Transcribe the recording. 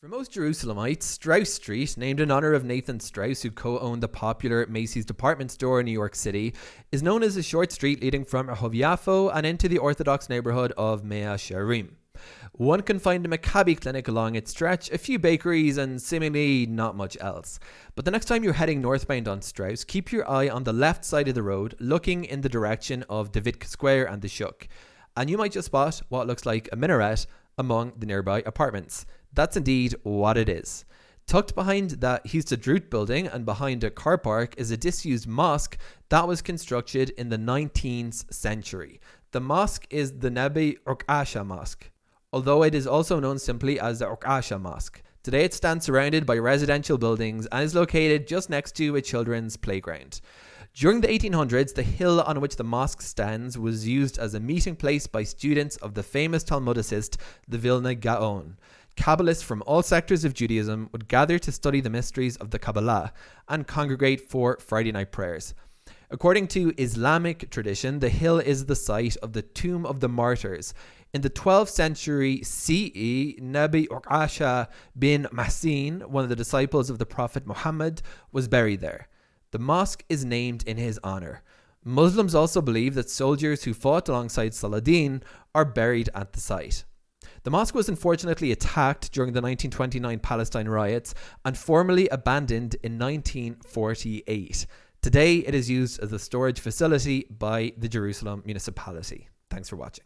For most Jerusalemites, Strauss Street, named in honor of Nathan Straus, who co owned the popular Macy's department store in New York City, is known as a short street leading from Yafo and into the Orthodox neighborhood of Mea Shearim. One can find a Maccabi clinic along its stretch, a few bakeries, and seemingly not much else. But the next time you're heading northbound on Strauss, keep your eye on the left side of the road, looking in the direction of Davidka Square and the Shuk. And you might just spot what looks like a minaret among the nearby apartments. That's indeed what it is. Tucked behind that Histadrut building and behind a car park is a disused mosque that was constructed in the 19th century. The mosque is the Nebi Urkasha Mosque, although it is also known simply as the Urkasha Mosque. Today it stands surrounded by residential buildings and is located just next to a children's playground. During the 1800s, the hill on which the mosque stands was used as a meeting place by students of the famous Talmudicist, the Vilna Gaon. Kabbalists from all sectors of Judaism would gather to study the mysteries of the Kabbalah and congregate for Friday night prayers. According to Islamic tradition, the hill is the site of the tomb of the martyrs. In the 12th century CE, Nabi Urkasha bin Masin, one of the disciples of the Prophet Muhammad, was buried there. The mosque is named in his honor. Muslims also believe that soldiers who fought alongside Saladin are buried at the site. The mosque was unfortunately attacked during the 1929 Palestine riots and formally abandoned in 1948. Today, it is used as a storage facility by the Jerusalem municipality. Thanks for watching.